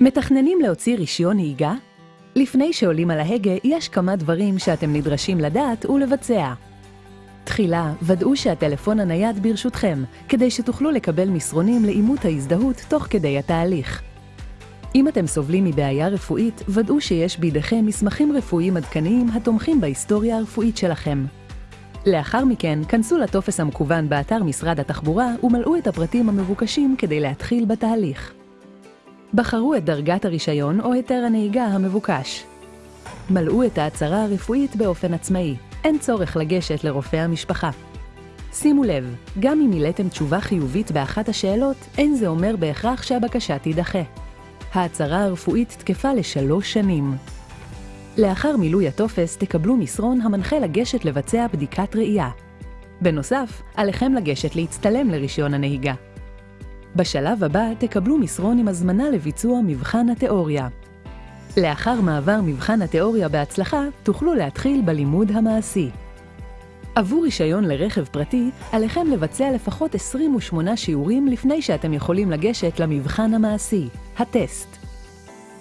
מתכננים להוציא רישיון נהיגה? לפני שעולים על ההגה, יש כמה דברים שאתם נדרשים לדעת ולבצע. תחילה, ודאו שהטלפון הנייד ברשותכם, כדי שתוכלו לקבל מסרונים לאימות ההזדהות תוך כדי התהליך. אם אתם סובלים מבעיה רפואית, ודאו שיש בידיכם מסמכים רפואיים עדכניים התומכים בהיסטוריה הרפואית שלכם. לאחר מכן, כנסו לטופס המקוון באתר משרד התחבורה ומלאו את הפרטים המבוקשים כדי להתחיל בתהליך. בחרו את דרגת הרישיון או היתר הנהיגה המבוקש. מלאו את ההצהרה הרפואית באופן עצמאי, אין צורך לגשת לרופא המשפחה. שימו לב, גם אם מילאתם תשובה חיובית באחת השאלות, אין זה אומר בהכרח שהבקשה תידחה. ההצהרה הרפואית תקפה לשלוש שנים. לאחר מילוי הטופס תקבלו מסרון המנחה לגשת לבצע בדיקת ראייה. בנוסף, עליכם לגשת להצטלם לרישיון הנהיגה. בשלב הבא תקבלו מסרון עם הזמנה לביצוע מבחן התיאוריה. לאחר מעבר מבחן התיאוריה בהצלחה, תוכלו להתחיל בלימוד המעשי. עבור רישיון לרכב פרטי, עליכם לבצע לפחות 28 שיעורים לפני שאתם יכולים לגשת למבחן המעשי, הטסט.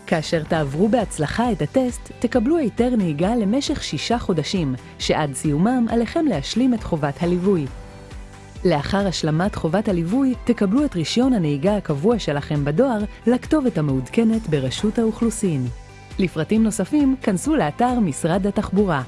כאשר תעברו בהצלחה את הטסט, תקבלו היתר נהיגה למשך שישה חודשים, שעד סיומם עליכם להשלים את חובת הליווי. לאחר השלמת חובת הליווי, תקבלו את רישיון הנהיגה הקבוע שלכם בדואר לכתובת המעודכנת ברשות האוכלוסין. לפרטים נוספים, כנסו לאתר משרד התחבורה.